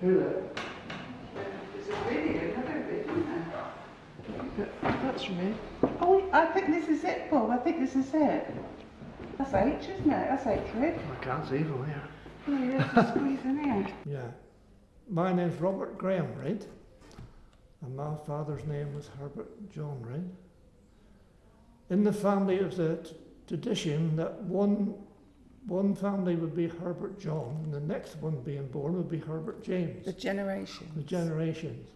Who that? There's a video, another bit, isn't there? That's right. Oh, I think this is it, Bob. I think this is it. That's H, isn't it? That's H, Red. I can't see from here. Oh, to oh, squeeze in here. Yeah. My name's Robert Graham Reid, and my father's name was Herbert John Reid. In the family, it was a tradition that one one family would be Herbert John, and the next one being born would be Herbert James. The generation. the generations.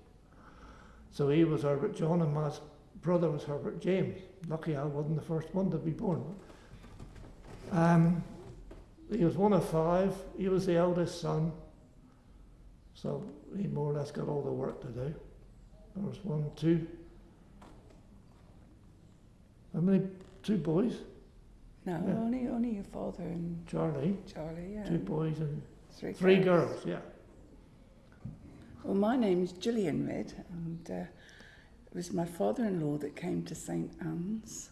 So he was Herbert John, and my brother was Herbert James. Lucky I wasn't the first one to be born. Um, he was one of five. He was the eldest son. So he more or less got all the work to do. There was one, two. How many? Two boys. No, Yeah. only only your father and Charlie. Charlie, yeah. Two boys and Three, three girls. Yeah. Well, my name's Gillian Reid, and uh, it was my father-in-law that came to St Anne's,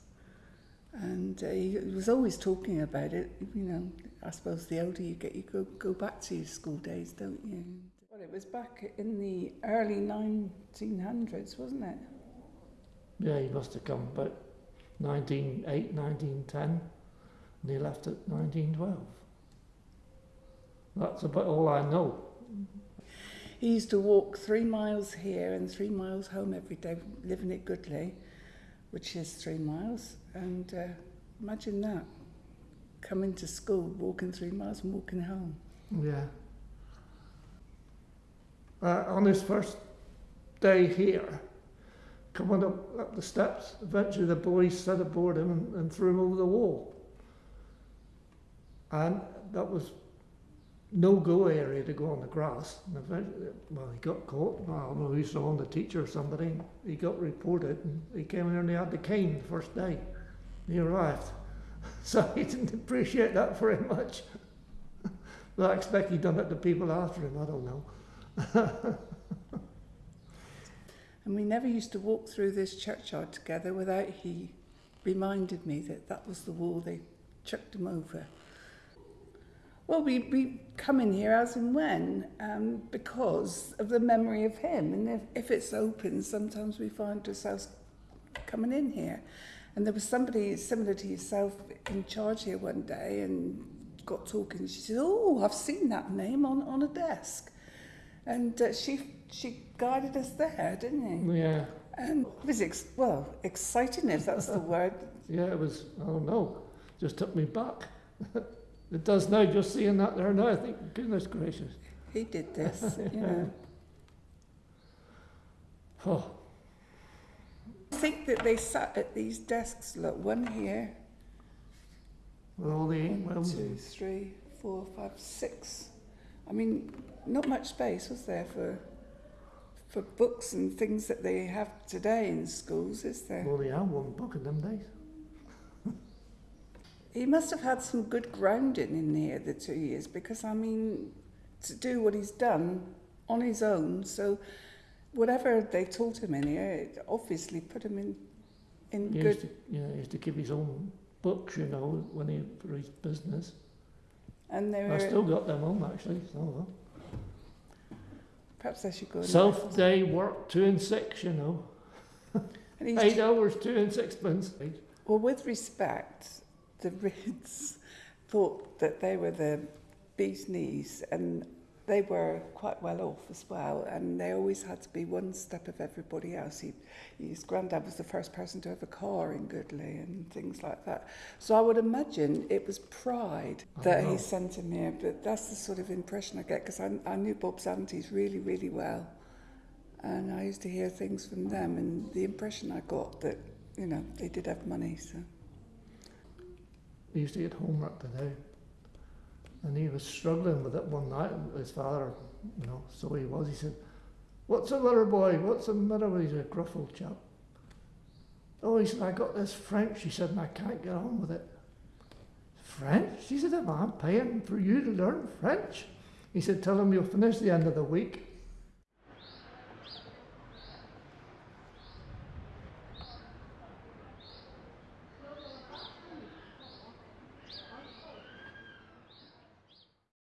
and uh, he was always talking about it. You know, I suppose the older you get, you go go back to your school days, don't you? Well, it was back in the early 1900s, wasn't it? Yeah, he must have come about 1908, 1910, and he left at 1912. That's about all I know. He used to walk three miles here and three miles home every day, living at Goodley, which is three miles. And uh, imagine that, coming to school, walking three miles and walking home. Yeah. Uh, on his first day here, coming up, up the steps, eventually the boys set aboard him and, and threw him over the wall. And that was no go area to go on the grass. And eventually, well, he got caught. I don't know who saw him, the teacher or somebody. He got reported and he came in and he had the cane the first day. He arrived. So he didn't appreciate that very much. But I expect he done it to people after him, I don't know. And we never used to walk through this churchyard together without he reminded me that that was the wall they chucked him over. Well, we, we come in here as and when um, because of the memory of him. And if, if it's open, sometimes we find ourselves coming in here. And there was somebody similar to yourself in charge here one day and got talking. She said, Oh, I've seen that name on, on a desk. And uh, she, she guided us there, didn't he? Yeah, And it was, ex- well, exciting if that's the word. yeah, it was, I don't know, just took me back. it does now, just seeing that there now, I think, goodness gracious. He did this, you know. Oh, I think that they sat at these desks, look, one here, with all the one, well, two, three, four, five, six. I mean, not much space was there for for books and things that they have today in schools, is there? well, yeah, one book in them days. He must have had some good grounding in here the two years because I mean to do what he's done on his own. So whatever they taught him in here, it obviously put him in in He good. to, yeah, he used to keep his own books, you know, when he for his business. And they I still got them home actually. So, perhaps I should go. Self day work two and six, you know, eight hours, two and sixpence. well, with respect, the Reids thought that they were the bee's knees, and they were quite well off as well. And they always had to be one step of everybody else. He, his granddad was the first person to have a car in Goodley and things like that. So I would imagine it was pride that he sent him here. But that's the sort of impression I get because I, I knew Bob's aunties really, really well. And I used to hear things from them, and the impression I got that, you know, they did have money. So He used to get homework to do. And he was struggling with it one night. His father, you know, so he was. He said, What's the matter, boy? What's the matter with you? He's a gruff old chap. Oh, he said, I got this French, he said, and I can't get on with it. French? He said, I'm paying for you to learn French. He said, Tell him you'll finish the end of the week